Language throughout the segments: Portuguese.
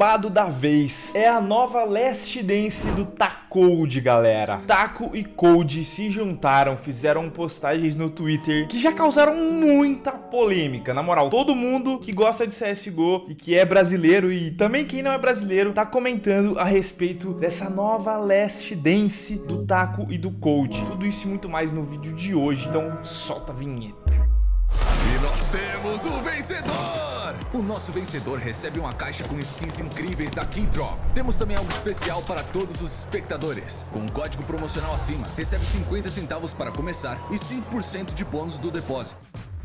babado da vez é a nova Last Dance do Tacode, galera. Taco e Code se juntaram, fizeram postagens no Twitter que já causaram muita polêmica. Na moral, todo mundo que gosta de CSGO e que é brasileiro e também quem não é brasileiro tá comentando a respeito dessa nova Last Dance do Taco e do Code. Tudo isso e muito mais no vídeo de hoje, então solta a vinheta. E nós temos o vencedor! O nosso vencedor recebe uma caixa com skins incríveis da Keydrop. Temos também algo especial para todos os espectadores. Com um código promocional acima, recebe 50 centavos para começar e 5% de bônus do depósito.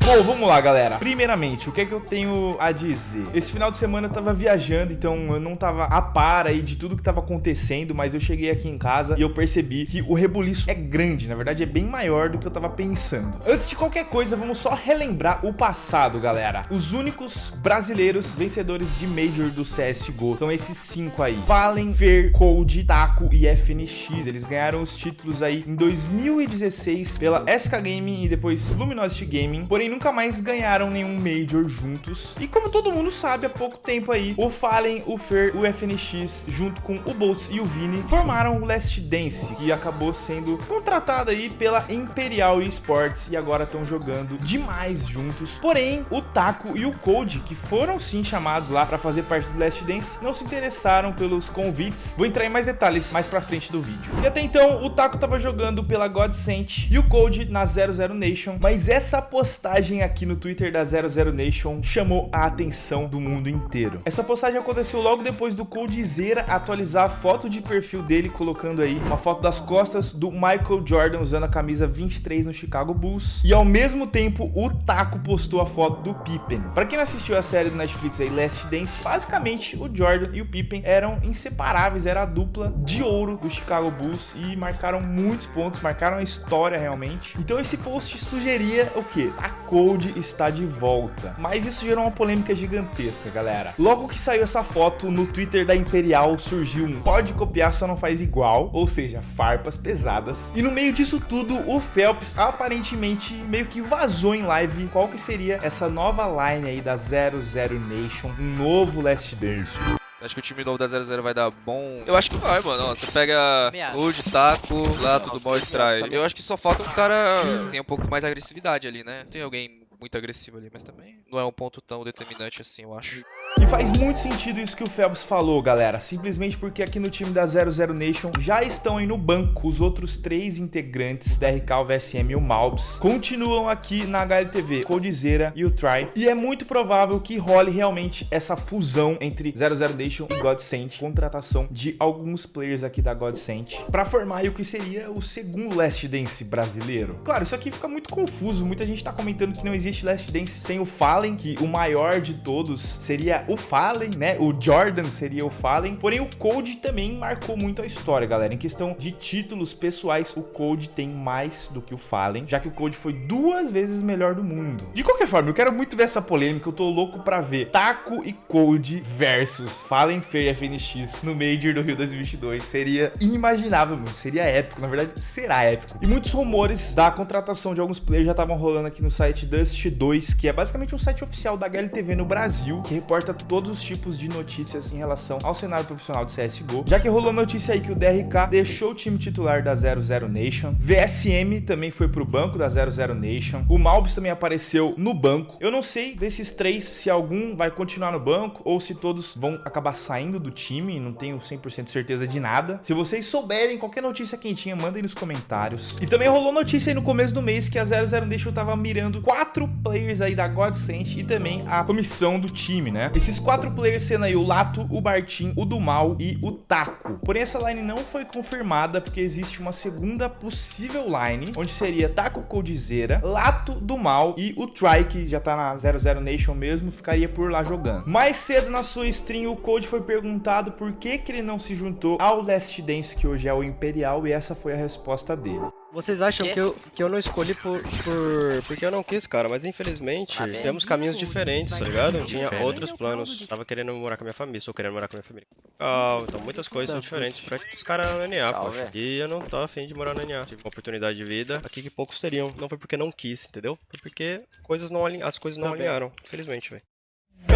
Bom, vamos lá, galera. Primeiramente, o que é que eu tenho a dizer? Esse final de semana eu tava viajando, então eu não tava a par aí de tudo que tava acontecendo, mas eu cheguei aqui em casa e eu percebi que o rebuliço é grande, na verdade é bem maior do que eu tava pensando. Antes de qualquer coisa, vamos só relembrar o passado, galera. Os únicos brasileiros vencedores de Major do CSGO são esses cinco aí. Fallen, Fer, Cold, Taco e FNX. Eles ganharam os títulos aí em 2016 pela SK Gaming e depois Luminosity Gaming, porém nunca mais ganharam nenhum Major juntos. E como todo mundo sabe, há pouco tempo aí, o Fallen, o Fer, o FNX, junto com o Boltz e o Vini, formaram o Last Dance, que acabou sendo contratado aí pela Imperial Esports e agora estão jogando demais juntos. Porém, o Taco e o Code, que foram sim chamados lá para fazer parte do Last Dance, não se interessaram pelos convites. Vou entrar em mais detalhes mais pra frente do vídeo. E até então, o Taco tava jogando pela Godsent e o Code na 00 Nation, mas essa postagem postagem aqui no Twitter da 00 Nation chamou a atenção do mundo inteiro. Essa postagem aconteceu logo depois do Coldzera atualizar a foto de perfil dele, colocando aí uma foto das costas do Michael Jordan usando a camisa 23 no Chicago Bulls. E ao mesmo tempo, o Taco postou a foto do Pippen. Para quem não assistiu a série do Netflix aí, Last Dance, basicamente o Jordan e o Pippen eram inseparáveis, era a dupla de ouro do Chicago Bulls e marcaram muitos pontos, marcaram a história realmente. Então esse post sugeria o quê? A Code está de volta. Mas isso gerou uma polêmica gigantesca, galera. Logo que saiu essa foto, no Twitter da Imperial surgiu um pode copiar, só não faz igual, ou seja, farpas pesadas. E no meio disso tudo, o Phelps aparentemente meio que vazou em live qual que seria essa nova line aí da 00 Nation, um novo Last Dance. Acho que o time novo da 00 vai dar bom. Eu acho que vai, mano. Você pega Wood, Taco, lá tudo mal de trai. Eu acho que só falta um cara que tenha um pouco mais de agressividade ali, né? Tem alguém muito agressivo ali, mas também não é um ponto tão determinante assim, eu acho. Faz muito sentido isso que o Phelps falou, galera. Simplesmente porque aqui no time da 00 Nation já estão aí no banco os outros três integrantes da o VSM e o Malbs. Continuam aqui na HLTV, Coldzera e o Try. E é muito provável que role realmente essa fusão entre 00 Nation e Godsent. Contratação de alguns players aqui da Godsent. Pra formar o que seria o segundo Last Dance brasileiro. Claro, isso aqui fica muito confuso. Muita gente tá comentando que não existe Last Dance sem o Fallen, que o maior de todos seria o Fallen, né? O Jordan seria o Fallen, porém o Code também marcou muito a história, galera. Em questão de títulos pessoais, o Code tem mais do que o Fallen, já que o Code foi duas vezes melhor do mundo. De qualquer forma, eu quero muito ver essa polêmica, eu tô louco pra ver Taco e Code versus Fallen Fair FNX no Major do Rio 2022. Seria inimaginável, mano. Seria épico, na verdade, será épico. E muitos rumores da contratação de alguns players já estavam rolando aqui no site Dust 2, que é basicamente um site oficial da HLTV no Brasil, que reporta todos os tipos de notícias em relação ao cenário profissional de CSGO, já que rolou notícia aí que o DRK deixou o time titular da 00 Nation, VSM também foi pro banco da 00 Nation, o Malbs também apareceu no banco. Eu não sei desses três se algum vai continuar no banco ou se todos vão acabar saindo do time, não tenho 100% certeza de nada. Se vocês souberem qualquer notícia quentinha, mandem nos comentários. E também rolou notícia aí no começo do mês que a 00 Nation tava mirando quatro players aí da Godsent e também a comissão do time, né? Esses esses quatro players sendo aí o Lato, o Bartim, o do Mal e o Taco. Porém, essa line não foi confirmada porque existe uma segunda possível line, onde seria Taco Coldzera, Lato do Mal e o Try, que já tá na 00 Nation mesmo, ficaria por lá jogando. Mais cedo na sua stream, o Code foi perguntado por que, que ele não se juntou ao Last Dance, que hoje é o Imperial, e essa foi a resposta dele. Vocês acham que eu, que eu não escolhi por, por porque eu não quis, cara, mas infelizmente ah, temos caminhos diferentes, tá ligado? Eu tinha outros planos, tava querendo morar com a minha família, estou querendo morar com a minha família. Ah, então muitas coisas são diferentes pra os caras na NA, poxa. E eu não tô afim de morar na NA. Tive uma oportunidade de vida aqui que poucos teriam. Não foi porque não quis, entendeu? Foi porque coisas não as coisas não alinharam, infelizmente, velho.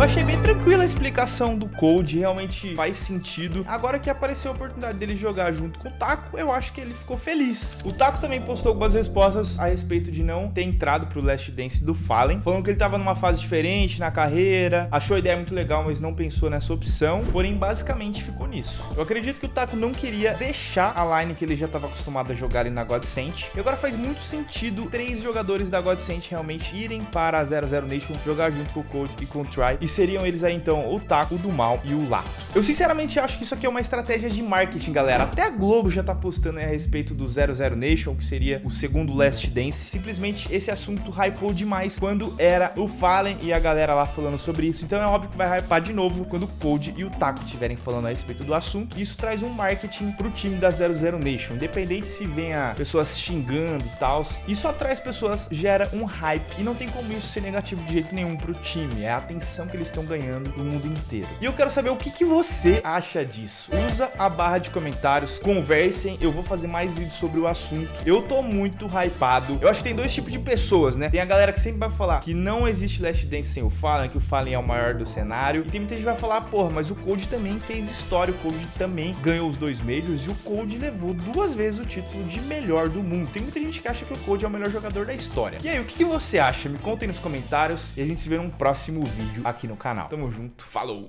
Eu achei bem tranquila a explicação do Cold, realmente faz sentido. Agora que apareceu a oportunidade dele jogar junto com o Taco, eu acho que ele ficou feliz. O Taco também postou algumas respostas a respeito de não ter entrado pro Last Dance do Fallen, falando que ele tava numa fase diferente na carreira, achou a ideia muito legal, mas não pensou nessa opção, porém basicamente ficou nisso. Eu acredito que o Taco não queria deixar a line que ele já estava acostumado a jogar ali na Godsent, e agora faz muito sentido três jogadores da Godsent realmente irem para a 00 Nation jogar junto com o Code e com o Try, e seriam eles aí então o Taco, o do Mal e o Lato. Eu sinceramente acho que isso aqui é uma estratégia de marketing, galera. Até a Globo já tá postando a respeito do 00 Nation, que seria o segundo Last Dance. Simplesmente esse assunto hypou demais quando era o Fallen e a galera lá falando sobre isso. Então é óbvio que vai hypar de novo quando o Code e o Taco estiverem falando a respeito do assunto. Isso traz um marketing pro time da 00 Nation. Independente se venha pessoas xingando e tal, isso atrai pessoas, gera um hype. E não tem como isso ser negativo de jeito nenhum pro time. É a atenção que eles estão ganhando do mundo inteiro. E eu quero saber o que, que você acha disso. Usa a barra de comentários, conversem. Eu vou fazer mais vídeos sobre o assunto. Eu tô muito hypado. Eu acho que tem dois tipos de pessoas, né? Tem a galera que sempre vai falar que não existe Last Dance sem o Fallen, que o Fallen é o maior do cenário. E tem muita gente que vai falar, porra, mas o Code também fez história. O Code também ganhou os dois Majors e o Code levou duas vezes o título de melhor do mundo. Tem muita gente que acha que o Code é o melhor jogador da história. E aí, o que, que você acha? Me contem nos comentários e a gente se vê num próximo vídeo aqui no canal. Tamo junto, falou!